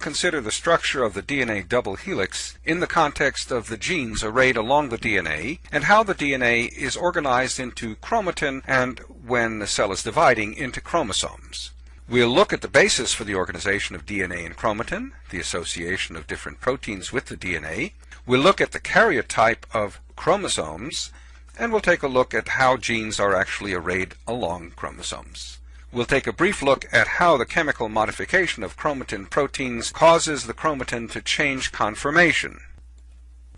consider the structure of the DNA double helix in the context of the genes arrayed along the DNA and how the DNA is organized into chromatin and, when the cell is dividing, into chromosomes. We'll look at the basis for the organization of DNA and chromatin, the association of different proteins with the DNA. We'll look at the karyotype of chromosomes, and we'll take a look at how genes are actually arrayed along chromosomes. We'll take a brief look at how the chemical modification of chromatin proteins causes the chromatin to change conformation.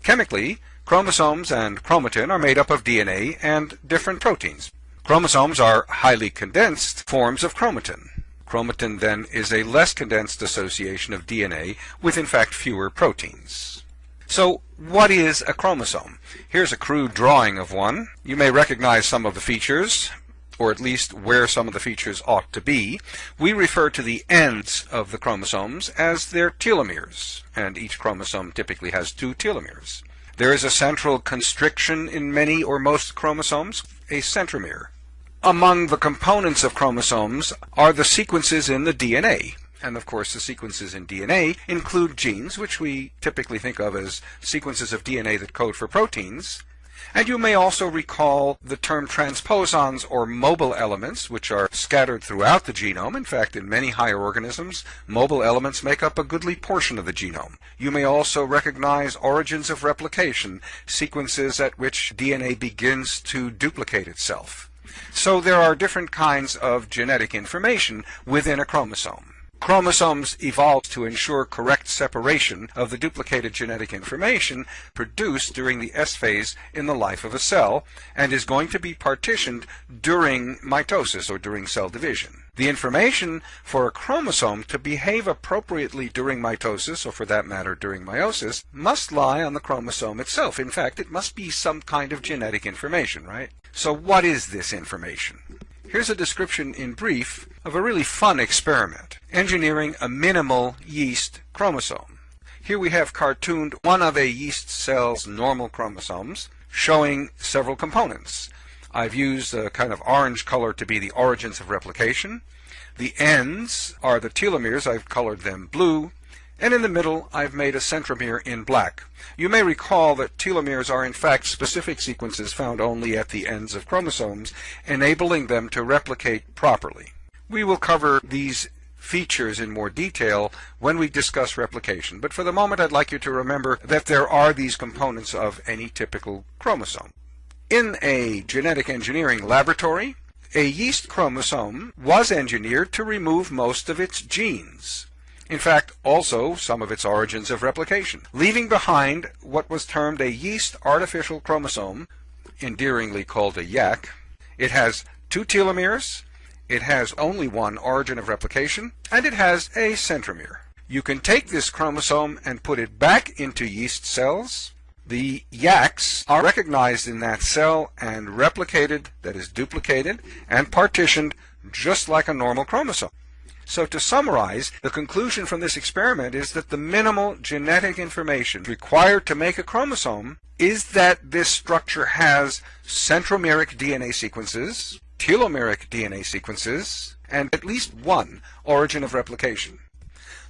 Chemically, chromosomes and chromatin are made up of DNA and different proteins. Chromosomes are highly condensed forms of chromatin. Chromatin then is a less condensed association of DNA with in fact fewer proteins. So what is a chromosome? Here's a crude drawing of one. You may recognize some of the features or at least where some of the features ought to be, we refer to the ends of the chromosomes as their telomeres, and each chromosome typically has two telomeres. There is a central constriction in many or most chromosomes, a centromere. Among the components of chromosomes are the sequences in the DNA, and of course the sequences in DNA include genes, which we typically think of as sequences of DNA that code for proteins, and you may also recall the term transposons or mobile elements, which are scattered throughout the genome. In fact, in many higher organisms, mobile elements make up a goodly portion of the genome. You may also recognize origins of replication, sequences at which DNA begins to duplicate itself. So there are different kinds of genetic information within a chromosome. Chromosomes evolved to ensure correct separation of the duplicated genetic information produced during the S phase in the life of a cell and is going to be partitioned during mitosis or during cell division. The information for a chromosome to behave appropriately during mitosis, or for that matter during meiosis, must lie on the chromosome itself. In fact, it must be some kind of genetic information, right? So what is this information? Here's a description in brief of a really fun experiment, engineering a minimal yeast chromosome. Here we have cartooned one of a yeast cell's normal chromosomes, showing several components. I've used a kind of orange color to be the origins of replication. The ends are the telomeres, I've colored them blue, and in the middle I've made a centromere in black. You may recall that telomeres are in fact specific sequences found only at the ends of chromosomes, enabling them to replicate properly. We will cover these features in more detail when we discuss replication, but for the moment I'd like you to remember that there are these components of any typical chromosome. In a genetic engineering laboratory, a yeast chromosome was engineered to remove most of its genes in fact also some of its origins of replication, leaving behind what was termed a yeast artificial chromosome, endearingly called a YAC. It has two telomeres, it has only one origin of replication, and it has a centromere. You can take this chromosome and put it back into yeast cells. The YACs are recognized in that cell and replicated, that is duplicated, and partitioned just like a normal chromosome. So to summarize, the conclusion from this experiment is that the minimal genetic information required to make a chromosome is that this structure has centromeric DNA sequences, telomeric DNA sequences, and at least one origin of replication.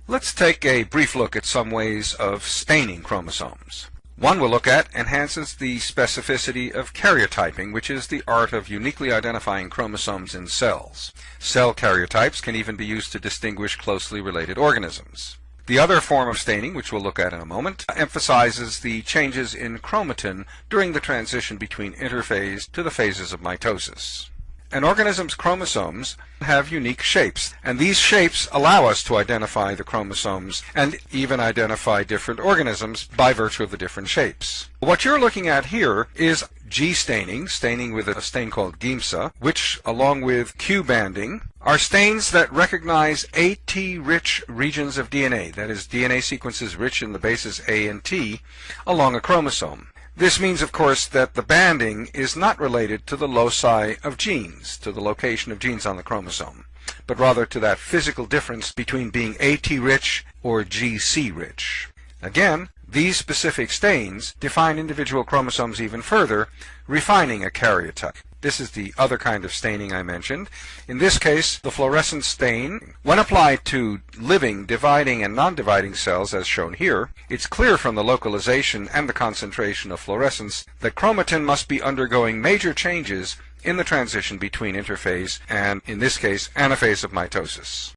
Let's take a brief look at some ways of staining chromosomes. One we'll look at enhances the specificity of karyotyping, which is the art of uniquely identifying chromosomes in cells. Cell karyotypes can even be used to distinguish closely related organisms. The other form of staining, which we'll look at in a moment, emphasizes the changes in chromatin during the transition between interphase to the phases of mitosis. An organism's chromosomes have unique shapes, and these shapes allow us to identify the chromosomes and even identify different organisms by virtue of the different shapes. What you're looking at here is G staining, staining with a stain called Giemsa, which, along with Q banding, are stains that recognize AT-rich regions of DNA, that is, DNA sequences rich in the bases A and T, along a chromosome. This means, of course, that the banding is not related to the loci of genes, to the location of genes on the chromosome, but rather to that physical difference between being AT-rich or GC-rich. Again, these specific stains define individual chromosomes even further, refining a karyotype. This is the other kind of staining I mentioned. In this case, the fluorescent stain, when applied to living, dividing, and non-dividing cells as shown here, it's clear from the localization and the concentration of fluorescence that chromatin must be undergoing major changes in the transition between interphase and, in this case, anaphase of mitosis.